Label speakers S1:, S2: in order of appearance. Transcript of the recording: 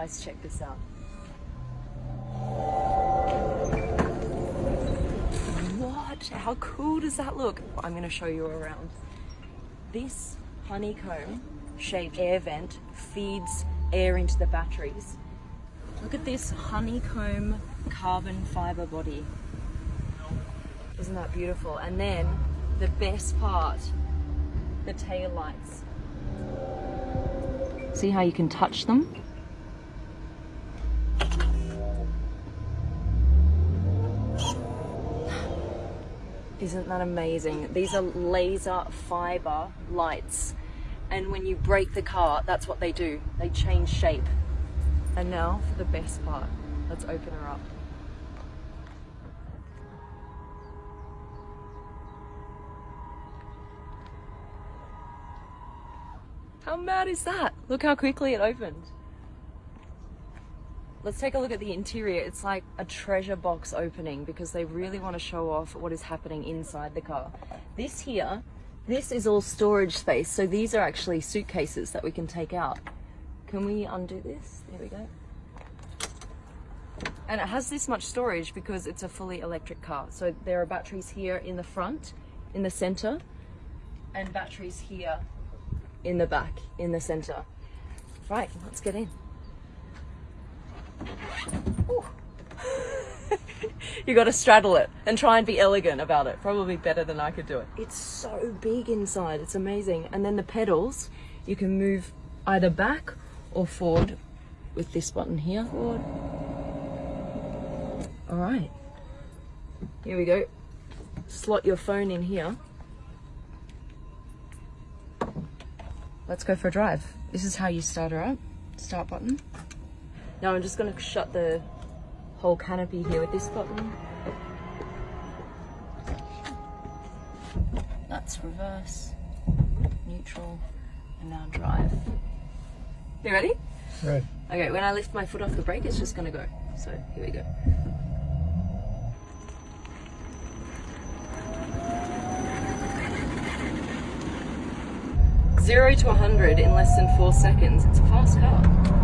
S1: Guys, check this out. What? How cool does that look? I'm going to show you around. This honeycomb shaped air vent feeds air into the batteries. Look at this honeycomb carbon fiber body. Isn't that beautiful? And then the best part, the tail lights. See how you can touch them? Isn't that amazing? These are laser fiber lights. And when you brake the car, that's what they do. They change shape. And now for the best part. Let's open her up. How mad is that? Look how quickly it opened. Let's take a look at the interior. It's like a treasure box opening because they really want to show off what is happening inside the car. This here, this is all storage space. So these are actually suitcases that we can take out. Can we undo this? There we go. And it has this much storage because it's a fully electric car. So there are batteries here in the front, in the center, and batteries here in the back, in the center. Right, let's get in. you got to straddle it and try and be elegant about it. Probably better than I could do it. It's so big inside. It's amazing. And then the pedals, you can move either back or forward with this button here. Forward. All right. Here we go. Slot your phone in here. Let's go for a drive. This is how you start her up. Start button. Now I'm just going to shut the whole canopy here with this button. That's reverse, neutral, and now drive. You ready?
S2: Right.
S1: Okay, when I lift my foot off the brake, it's just going to go. So here we go. Zero to 100 in less than four seconds. It's a fast car.